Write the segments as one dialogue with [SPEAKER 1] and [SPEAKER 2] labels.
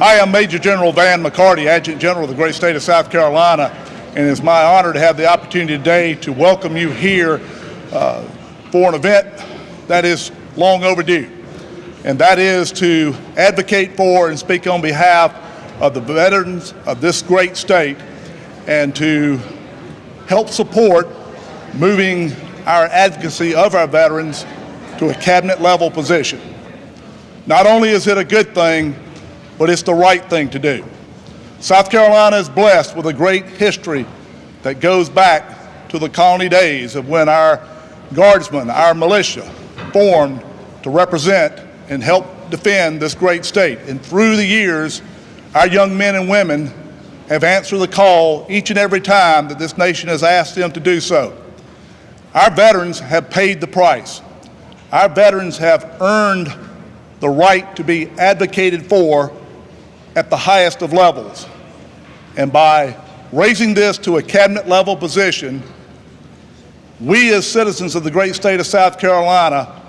[SPEAKER 1] I am Major General Van McCarty, Adjutant General of the great state of South Carolina, and it's my honor to have the opportunity today to welcome you here uh, for an event that is long overdue, and that is to advocate for and speak on behalf of the veterans of this great state and to help support moving our advocacy of our veterans to a cabinet level position. Not only is it a good thing, but it's the right thing to do. South Carolina is blessed with a great history that goes back to the colony days of when our guardsmen, our militia, formed to represent and help defend this great state. And through the years, our young men and women have answered the call each and every time that this nation has asked them to do so. Our veterans have paid the price. Our veterans have earned the right to be advocated for at the highest of levels. And by raising this to a cabinet level position, we as citizens of the great state of South Carolina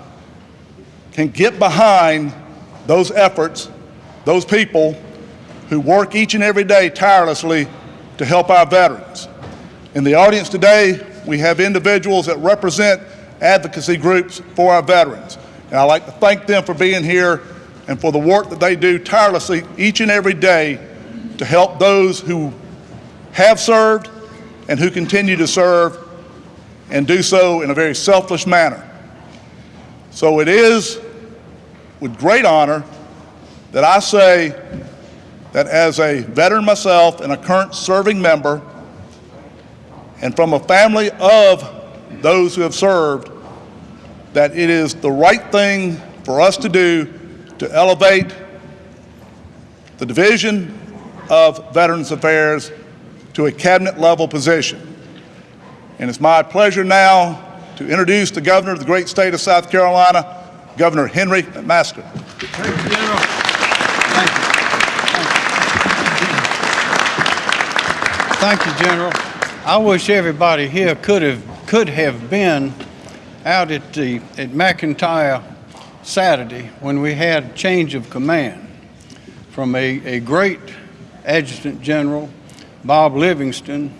[SPEAKER 1] can get behind those efforts, those people who work each and every day tirelessly to help our veterans. In the audience today, we have individuals that represent advocacy groups for our veterans. And I'd like to thank them for being here and for the work that they do tirelessly each and every day to help those who have served and who continue to serve and do so in a very selfless manner. So it is with great honor that I say that as a veteran myself and a current serving member, and from a family of those who have served, that it is the right thing for us to do to elevate the Division of Veterans Affairs to a cabinet level position. And it's my pleasure now to introduce the governor of the great state of South Carolina, Governor Henry McMaster.
[SPEAKER 2] Thank you, General. Thank you. Thank you, General. I wish everybody here could have could have been out at the at McEntire Saturday when we had change of command from a, a great Adjutant General, Bob Livingston,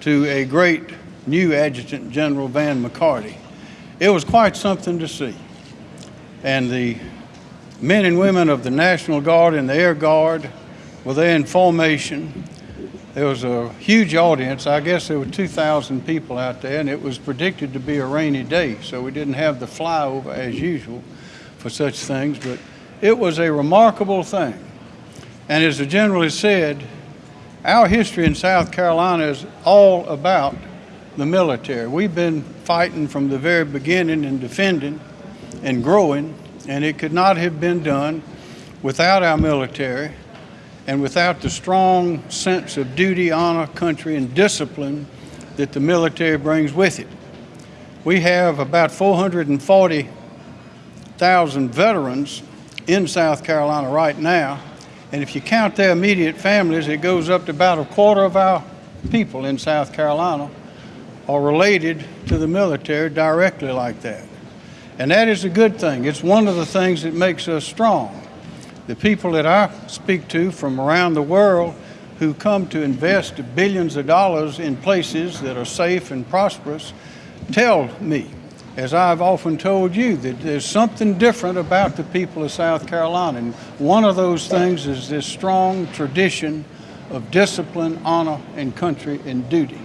[SPEAKER 2] to a great new Adjutant General Van McCarty. It was quite something to see. And the men and women of the National Guard and the Air Guard were there in formation. There was a huge audience. I guess there were 2,000 people out there, and it was predicted to be a rainy day, so we didn't have the flyover as usual for such things, but it was a remarkable thing. And as the general has said, our history in South Carolina is all about the military. We've been fighting from the very beginning and defending and growing, and it could not have been done without our military and without the strong sense of duty, honor, country, and discipline that the military brings with it. We have about 440 thousand veterans in South Carolina right now. And if you count their immediate families, it goes up to about a quarter of our people in South Carolina are related to the military directly like that. And that is a good thing. It's one of the things that makes us strong. The people that I speak to from around the world who come to invest billions of dollars in places that are safe and prosperous tell me as I've often told you, that there's something different about the people of South Carolina. And one of those things is this strong tradition of discipline, honor, and country and duty.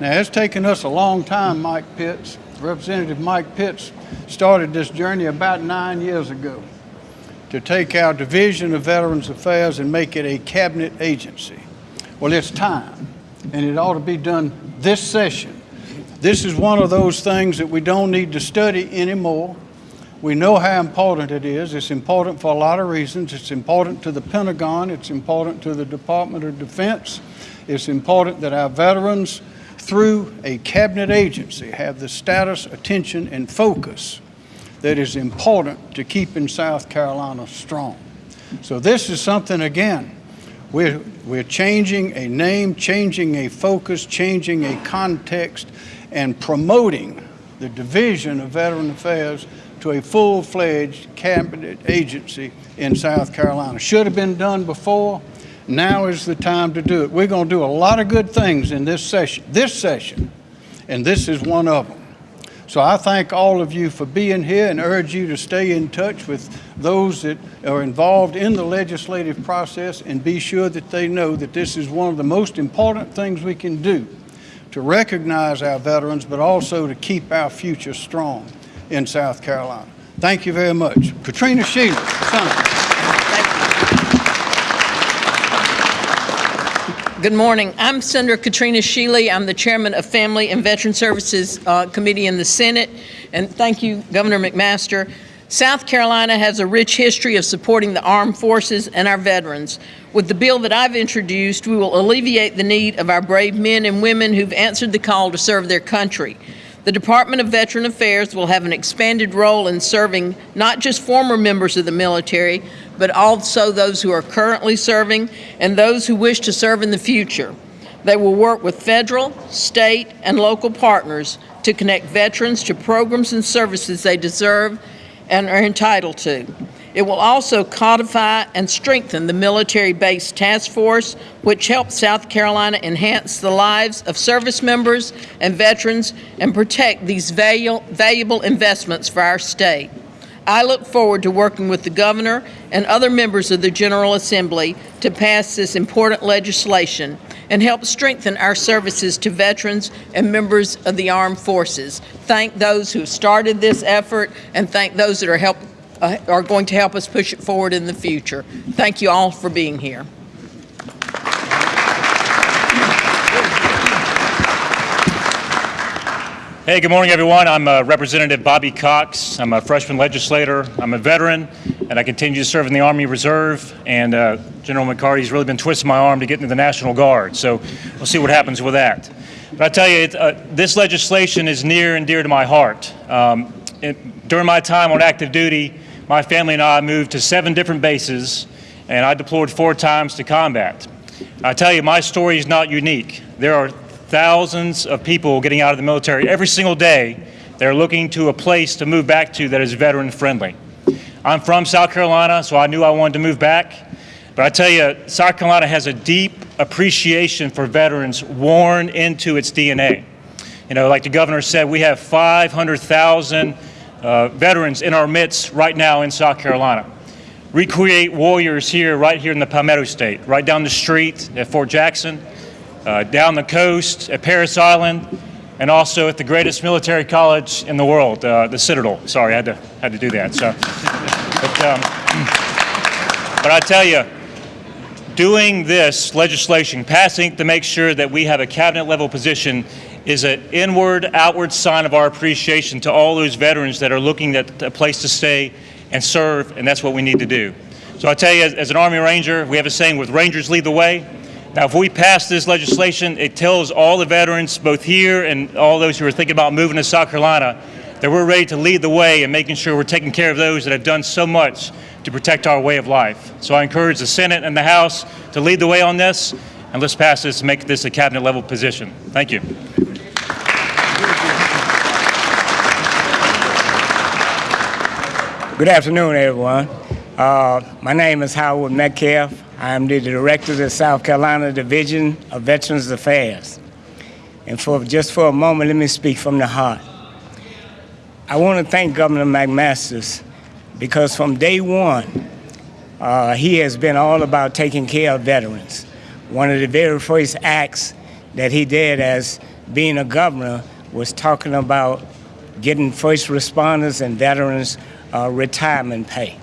[SPEAKER 2] Now, it's taken us a long time, Mike Pitts. Representative Mike Pitts started this journey about nine years ago to take our Division of Veterans Affairs and make it a cabinet agency. Well, it's time, and it ought to be done this session this is one of those things that we don't need to study anymore. We know how important it is. It's important for a lot of reasons. It's important to the Pentagon. It's important to the Department of Defense. It's important that our veterans, through a cabinet agency, have the status, attention, and focus that is important to keeping South Carolina strong. So this is something, again, we're, we're changing a name, changing a focus, changing a context, and promoting the Division of Veteran Affairs to a full-fledged cabinet agency in South Carolina. Should have been done before. Now is the time to do it. We're going to do a lot of good things in this session, this session, and this is one of them. So I thank all of you for being here and urge you to stay in touch with those that are involved in the legislative process and be sure that they know that this is one of the most important things we can do to recognize our veterans, but also to keep our future strong in South Carolina. Thank you very much. Katrina son.
[SPEAKER 3] Good morning. I'm Senator Katrina Shealy. I'm the chairman of Family and Veteran Services uh, Committee in the Senate. And thank you, Governor McMaster. South Carolina has a rich history of supporting the armed forces and our veterans. With the bill that I've introduced, we will alleviate the need of our brave men and women who've answered the call to serve their country. The Department of Veteran Affairs will have an expanded role in serving not just former members of the military, but also those who are currently serving and those who wish to serve in the future. They will work with federal, state, and local partners to connect veterans to programs and services they deserve and are entitled to. It will also codify and strengthen the military-based task force, which helps South Carolina enhance the lives of service members and veterans and protect these valuable investments for our state. I look forward to working with the governor and other members of the General Assembly to pass this important legislation and help strengthen our services to veterans and members of the armed forces. Thank those who started this effort and thank those that are help, uh, are going to help us push it forward in the future. Thank you all for being here.
[SPEAKER 4] Hey, good morning, everyone. I'm uh, Representative Bobby Cox. I'm a freshman legislator. I'm a veteran, and I continue to serve in the Army Reserve. And uh, General McCarty's really been twisting my arm to get into the National Guard. So we'll see what happens with that. But I tell you, it, uh, this legislation is near and dear to my heart. Um, it, during my time on active duty, my family and I moved to seven different bases, and I deployed four times to combat. I tell you, my story is not unique. There are thousands of people getting out of the military every single day that are looking to a place to move back to that is veteran friendly. I'm from South Carolina, so I knew I wanted to move back. But I tell you, South Carolina has a deep appreciation for veterans worn into its DNA. You know, like the governor said, we have 500,000 uh, veterans in our midst right now in South Carolina. Recreate warriors here, right here in the Palmetto State, right down the street at Fort Jackson uh, down the coast at Paris Island, and also at the greatest military college in the world, uh, the Citadel. Sorry, I had to had to do that. So, but, um, but I tell you, doing this legislation, passing to make sure that we have a cabinet level position, is an inward, outward sign of our appreciation to all those veterans that are looking at a place to stay and serve, and that's what we need to do. So I tell you, as, as an Army Ranger, we have a saying with Rangers lead the way. Now, if we pass this legislation, it tells all the veterans, both here and all those who are thinking about moving to South Carolina, that we're ready to lead the way and making sure we're taking care of those that have done so much to protect our way of life. So I encourage the Senate and the House to lead the way on this, and let's pass this and make this a cabinet level position. Thank you.
[SPEAKER 5] Good afternoon, everyone. Uh, my name is Howard Metcalf. I am the director of the South Carolina Division of Veterans Affairs. And for just for a moment, let me speak from the heart. I want to thank Governor McMaster because from day one, uh, he has been all about taking care of veterans. One of the very first acts that he did as being a governor was talking about getting first responders and veterans uh, retirement pay.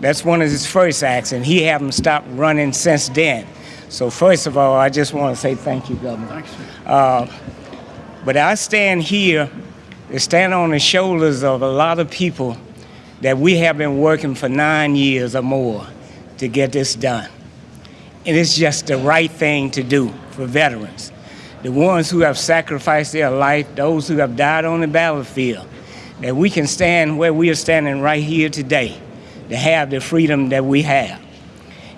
[SPEAKER 5] That's one of his first acts, and he haven't stopped running since then. So first of all, I just want to say thank you, Governor.
[SPEAKER 2] Thanks.
[SPEAKER 5] Uh, but I stand here to stand on the shoulders of a lot of people that we have been working for nine years or more to get this done. And it's just the right thing to do for veterans. The ones who have sacrificed their life, those who have died on the battlefield, that we can stand where we are standing right here today to have the freedom that we have.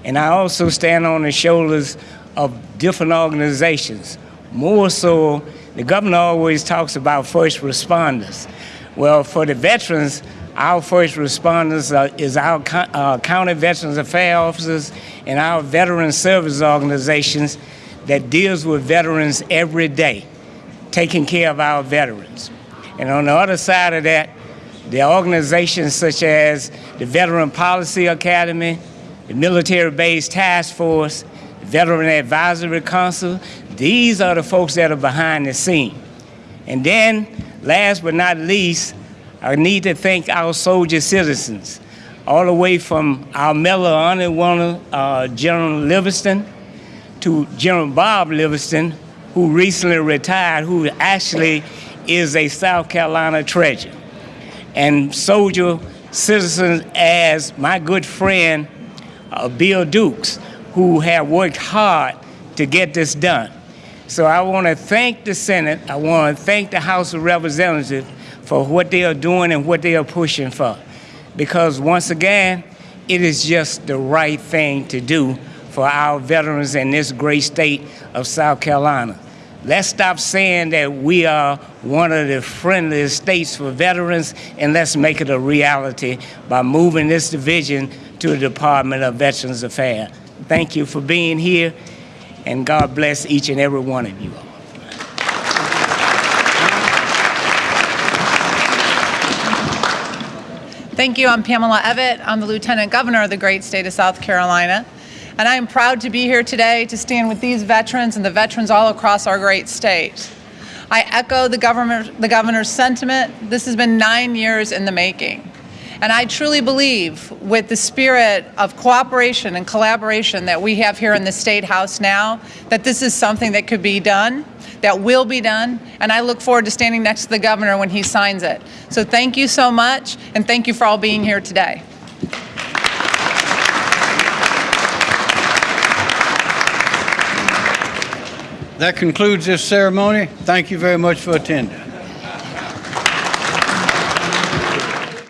[SPEAKER 5] And I also stand on the shoulders of different organizations. More so, the governor always talks about first responders. Well, for the veterans, Our first responders uh, is our uh, county veterans affairs officers and our veteran service organizations that deals with veterans every day, taking care of our veterans. And on the other side of that, the organizations such as the Veteran Policy Academy, the Military Base Task Force, the Veteran Advisory Council, these are the folks that are behind the scene. And then, last but not least, I need to thank our soldier citizens, all the way from our Medal of Honor winner, uh, General Livingston, to General Bob Livingston, who recently retired, who actually is a South Carolina treasure. And soldier citizens as my good friend uh, Bill Dukes, who have worked hard to get this done. So I want to thank the Senate, I want to thank the House of Representatives for what they are doing and what they are pushing for. Because once again, it is just the right thing to do for our veterans in this great state of South Carolina. Let's stop saying that we are one of the friendliest states for veterans and let's make it a reality by moving this division to the Department of Veterans Affairs. Thank you for being here and God bless each and every one of you.
[SPEAKER 6] Thank you. I'm Pamela Evette. I'm the Lieutenant Governor of the great state of South Carolina. And I am proud to be here today to stand with these veterans and the veterans all across our great state. I echo the, the governor's sentiment. This has been nine years in the making. And I truly believe with the spirit of cooperation and collaboration that we have here in the State House now, that this is something that could be done, that will be done, and I look forward to standing next to the governor when he signs it. So thank you so much, and thank you for all being here today.
[SPEAKER 2] That concludes this ceremony. Thank you very much for attending.